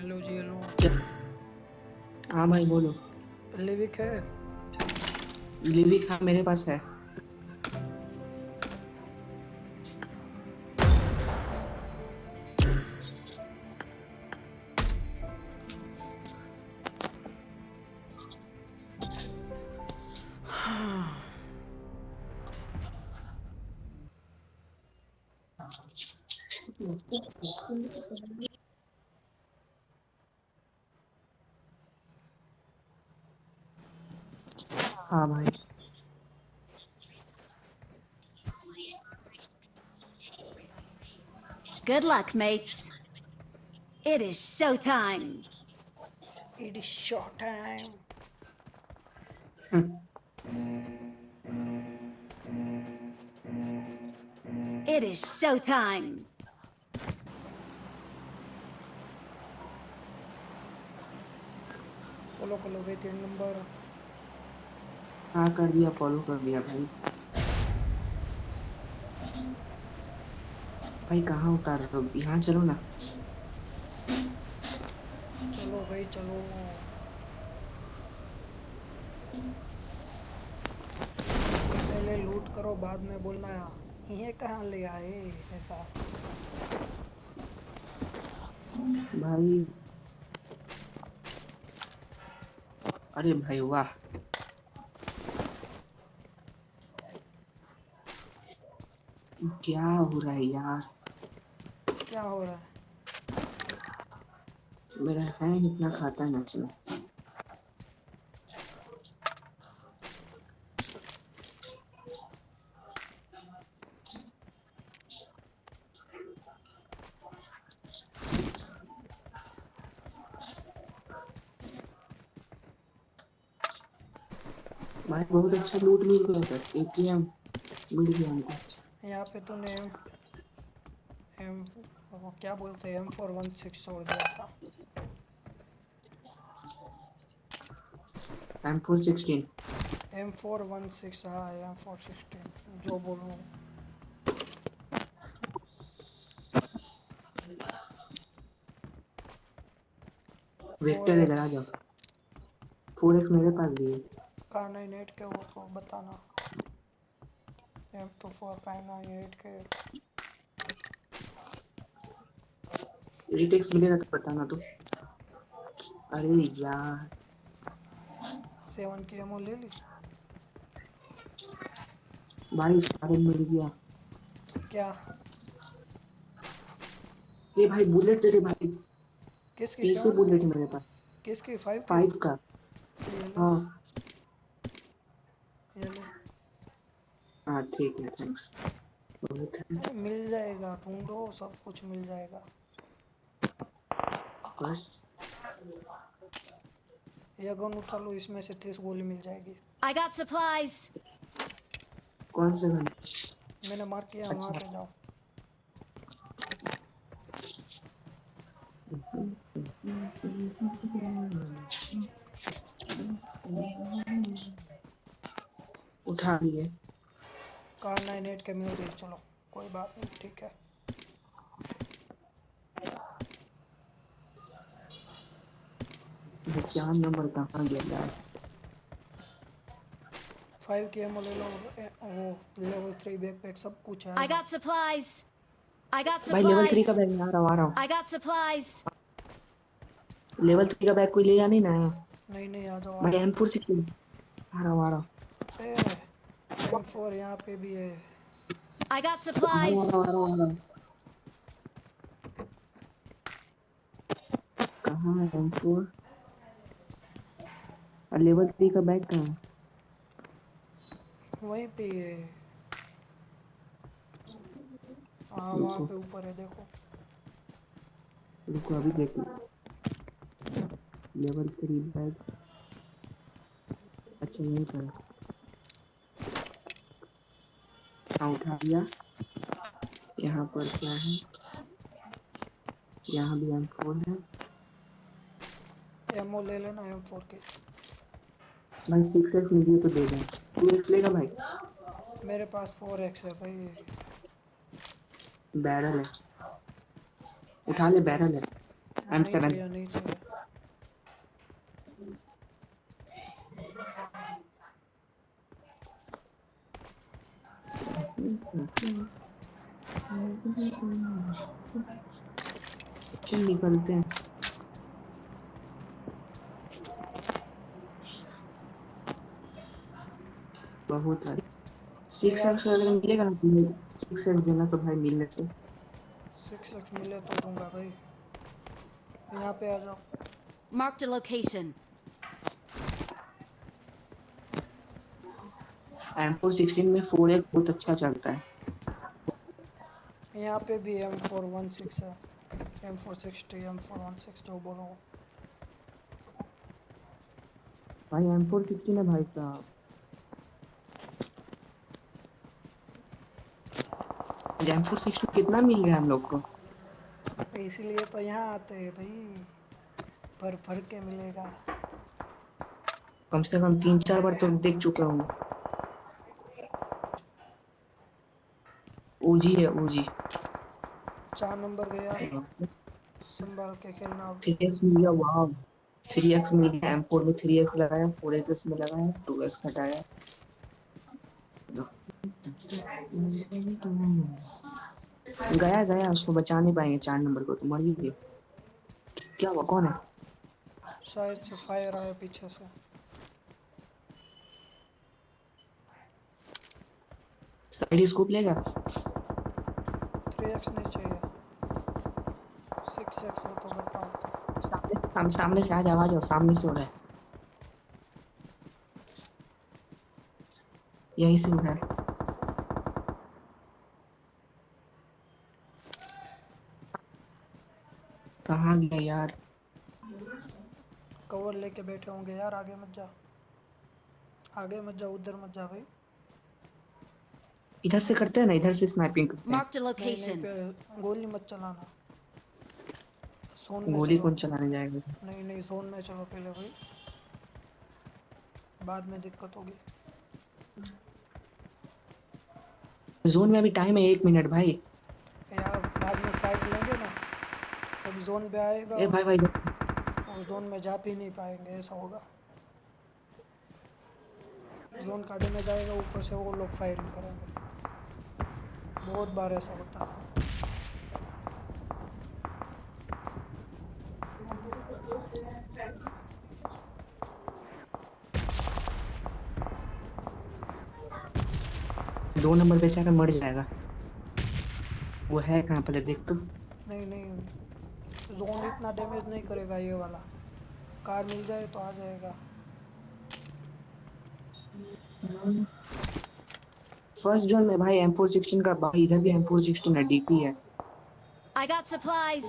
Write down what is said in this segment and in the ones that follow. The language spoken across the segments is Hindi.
हेलो जी हेलो हाँ भाई बोलो। लिविक है? लिविक हाँ मेरे पास है हाँ। Oh Probably. Good luck, mates. It is showtime. It is showtime. It is showtime. Colo, colo, number. हाँ कर दिया फॉलो कर दिया भाई। भाई कहाँ उतार रहे हो? यहाँ चलो ना। चलो भाई चलो। पहले लूट करो बाद में बोलना ये कहाँ ले आए? ऐसा। भाई अरे भाई वाह। क्या हो रहा है यार? क्या हो रहा है? मेरा हैंग इतना खाता है में भाई बहुत अच्छा लूट मिल गया सर एटीएम मिल गया हमको। यहाँ पे तूने एम एम क्या बोलते हैं? एम फोर वन सिक्स छोड़ दिया था। M four sixteen M four one six हाँ एम फोर सिक्सटीन जो बोल। वेक्टर इधर आ जाओ। फोर एक्स मेरे पास भी है। का नहीं नेट के वो तो बताना। एम टू फोर का नाइन एट के रिटेक्स मिलेगा तो बताना तो। अरे यार। सेवन की एमओ ले ली? भाई सारे मिल गया। क्या? ये भाई बुलेट तेरे भाई। किसकी बुलेट मेरे पास? किसकी? फाइव फाइव का। हाँ ये ले हाँ ठीक है थैंक्स मिल जाएगा ढूंढो सब कुछ मिल जाएगा। बस। ये गन उठा लो इसमें से तीस गोली मिल जाएगी। I got supplies. कौन सा गन? मैंने मार किया वहाँ अच्छा। पे जाओ। उठा लिए। Kar nine eight K music चलो कोई बात नहीं ठीक है। चार नंबर कहाँ गया यार फाइव के एमओ ले लो वो लेवल थ्री बैक पैक सब कुछ है। I got supplies. I got भाई लेवल थ्री का बैग आ रहा हूँ आ रहा। हूँ I got supplies. Level three का बैग कोई ले नहीं ना? नहीं नहीं आ जाओ भाई एम फोर सिक्सटीन आ रहा हूँ आ रहा। हूँ एम फोर यहाँ पे भी है। I got supplies. हूँ, हूँ, हूँ। कहाँ है एम फोर और लेवल थ्री का बैग कहाँ वहीं पे है। हाँ वहाँ पे ऊपर है देखो। रुको अभी देख। लेवल थ्री बैग अच्छा यहीं पर हाँ उठा लिया यहाँ पर क्या है? यहाँ भी एम फोर है। एमओ ले लेना एम फोर के। भाई सिक्स एक्स मुझे तो दे दें। टू एक्स लेगा भाई? मेरे पास फोर एक्स है भाई। बैरल है। उठा ले बैरल है। एम सेवन चाहिए नहीं चाहिए चल निकलते हैं। बहुत सारे सिक्स एक्स अगर मिलेगा ना सिक्स एक्स देना तो भाई मिलने से। सिक्स एक्स मिले तो दूँगा भाई। यहाँ पे आ जाओ। Marked a location. M four sixteen में फोर एक्स बहुत अच्छा चलता है। यहाँ पे भी एम फोर वन सिक्स है। M four sixty M four one six जो बोलो। भाई एम फोर सिक्सटीन है भाई साहब। एम फोर सिक्सटीन कितना मिल रहा है हम लोग को? इसीलिए तो यहाँ आते हैं भाई। भर भर के मिलेगा। कम से कम तीन चार बार तो देख चुका हूँ। ओजी है ओजी चार नंबर गया संभाल के खेलना। थ्री एक्स मिल गया वाह थ्री एक्स मिल गया एम फोर में थ्री एक्स लगाया फोर एक्स में लगाया टू एक्स हटाया। गया गया उसको बचा नहीं पाएँगे चार नंबर को तो मर ही गए। क्या हुआ कौन है? शायद से फायर आया पीछे से। साइड स्कोप लेगा थ्री नहीं चाहिए सिक्स एक्स हो तो बताओ सामने से सामने, सामने से आ जाओ आ सामने से हो रहा है यहीं से हो रहा है कहाँ गया यार कवर लेके बैठे होंगे यार आगे मत जा। आगे मत जा उधर मत जा भाई। इधर से करते हैं ना इधर से स्नाइपिंग करते हैं। नहीं location. पे गोली मत चलाना। जोन में गोली कौन चलाने जाएगा? नहीं नहीं जोन में चलो पहले भाई। बाद में दिक्कत होगी। जोन में अभी टाइम है एक मिनट भाई। यार बाद में फाइट लेंगे ना तब जोन पे आएगा। ए भाई भाई और जोन में जा भी नहीं पाएँगे ऐसा होगा। जोन का डैमेज आएगा ऊपर से वो लोग फायरिंग करेंगे। बहुत बार ऐसा होता है। दो नंबर बेचारा मर जाएगा। वो है कहाँ पहले देख तो। नहीं नहीं। जोन इतना डैमेज नहीं करेगा ये वाला। कार मिल जाए तो आ जाएगा। फ़र्स्ट जोन में भाई एम फोर सिक्सटीन का भाई इधर भी एम फोर सिक्सटीन है डीपी है I got supplies.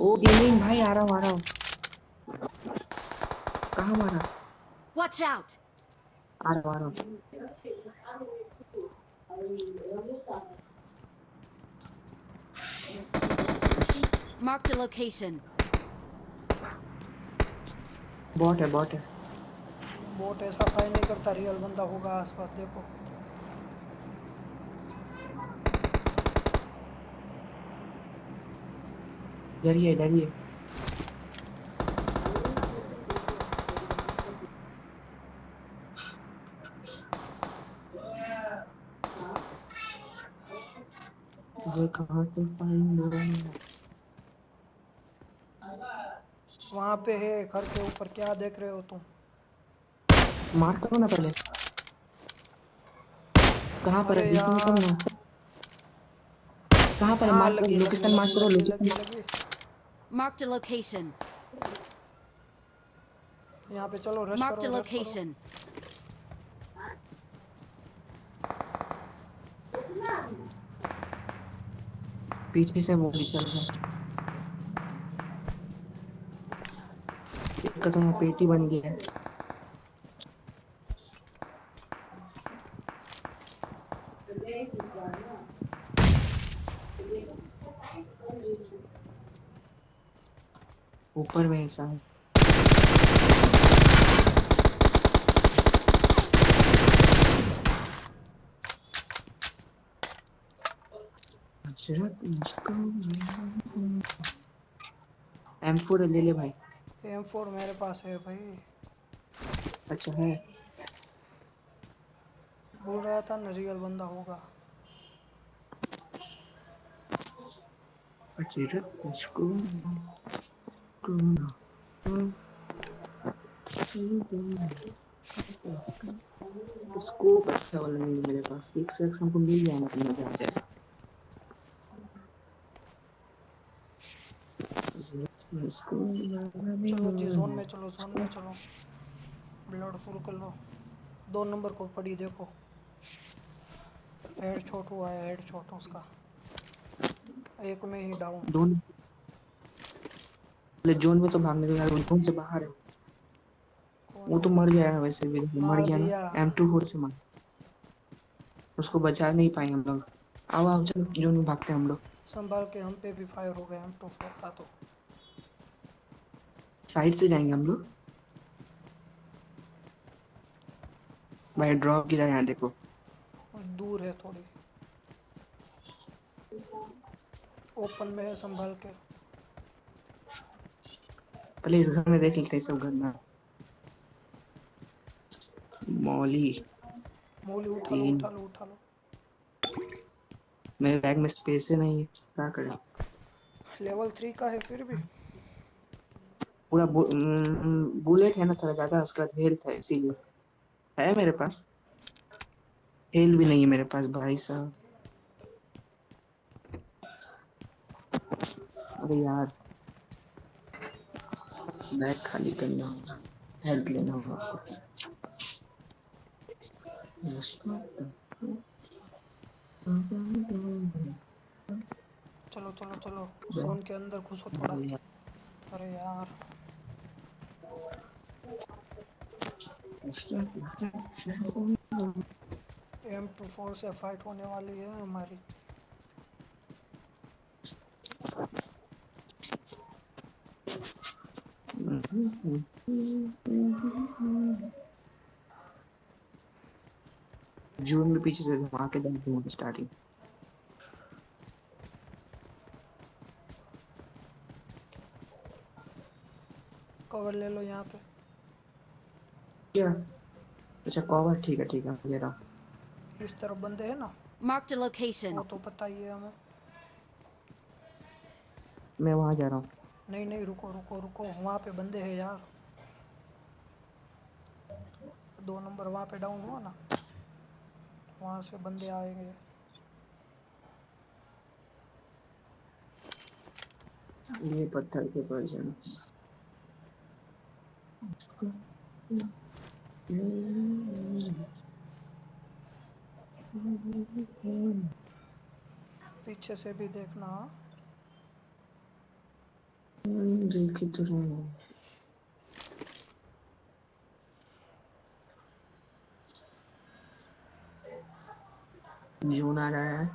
ओ गेमिंग भाई आ रहा हूँ आ रहा हूँ कहाँ मारा Watch out. आ रहा आ रहा हूँ Marked a location. बॉट है बॉट है बोट ऐसा फायर नहीं करता रियल बंदा होगा आसपास देखो। डरिए डरिए। कहाँ से फाइन वहाँ पे है घर के ऊपर क्या देख रहे हो तुम? मार करो ना पहले। कहाँ पर है? बीच में करो ना कहाँ पर है? मार लगी, करो लोकेशन मार करो लोकेशन। Marked a location. यहाँ पे चलो रश करो रश करो। location. पीछे से वो भी चल रहा है। एक का तो पेटी बन गया है। ऊपर में ऐसा है। हज़रत एम फोर ले ले भाई। एम फोर मेरे पास है भाई। अच्छा है। बोल रहा था ना रियल बंदा होगा। अच्छा इसको स्कोप अच्छा वाला नहीं मेरे पास एक से हमको मिल जाना तो आ जाएगा इसको चलो जोन में चलो जोन में चलो ब्लड फुल कर लो दो नंबर को पड़ी देखो हेड छोट हुआ है हेड उसका। एक में ही डाउन दोनों पहले जोन में तो भागने के यार जोन से बाहर है? वो तो मर गया है वैसे भी मर गया ना। एम टू फोर से मर। उसको बचा नहीं पाएँगे हम लोग। आओ आओ चलो जोन में भागते हैं हम लोग। संभाल के हम पे भी फायर हो गए हम टू फोर था तो। साइड से जाएँगे हम लोग। भाई ड्रॉप गिरा यहाँ देखो। और दूर है थोड़ी। ओपन में है संभाल के। पहले इस घर में देख लेते हैं सब घर में। मौली। मूली उठा लो उठा लो उठा लो। मेरे बैग में स्पेस ही नहीं है क्या करें? लेवल थ्री का है फिर भी। पूरा बु, बुलेट है ना थोड़ा ज़्यादा उसका हेल्थ है इसीलिए। है मेरे पास। हेल भी नहीं है मेरे पास भाई साहब। अरे यार। बैग खाली करना होगा। हेल्थ लेना होगा आपको। चलो चलो चलो। जोन के अंदर घुसो थोड़ा। अरे यार। एम टू फोर से फाइट होने वाली है हमारी। जून में पीछे से घुमा के डाल दूँगा स्टार्टिंग कवर ले लो यहाँ पे। क्या अच्छा कवर ठीक है ठीक है ले रहा इस तरफ़ बंदे हैं ना? A location. वो तो पता ही है हमें। मैं वहाँ जा रहा हूँ। नहीं नहीं रुको रुको रुको वहाँ पे बंदे हैं यार। दो नंबर वहाँ पे डाउन हुआ ना वहाँ से बंदे आएँगे। ये पत्थर के पास जाना। पीछे से भी देखना। जून आ रहा है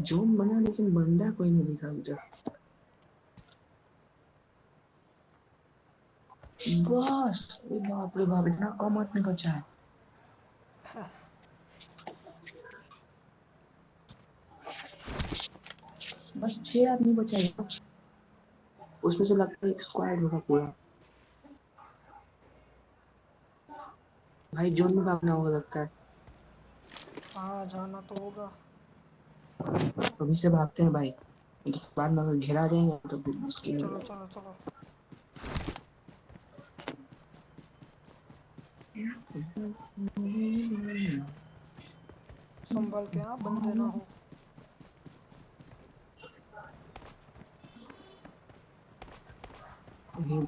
जून बना लेकिन बंदा कोई नहीं दिखा मुझे बस बाप रे बाप इतना कम आदमी बचा है बस छह आदमी बचा है उसमें से लगता है एक स्क्वाड होगा पूरा भाई जोन में भागना होगा लगता है हाँ जाना तो होगा अभी से भागते हैं भाई तो बाद में अगर घेरा जाएँगे तो फिर मुश्किल चलो चलो चलो संभाल के हाँ बंदे ना हो चलो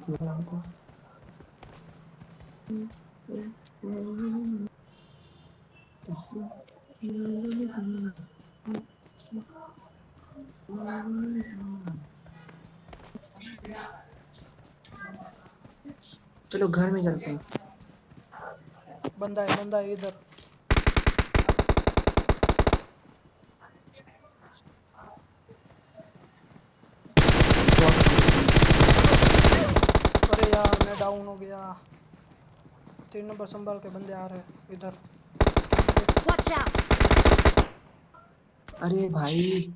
घर में चलते हैं। बंदा है बंदा है इधर। डाउन हो गया तीन नंबर संभाल के बंदे आ रहे हैं इधर। अरे भाई।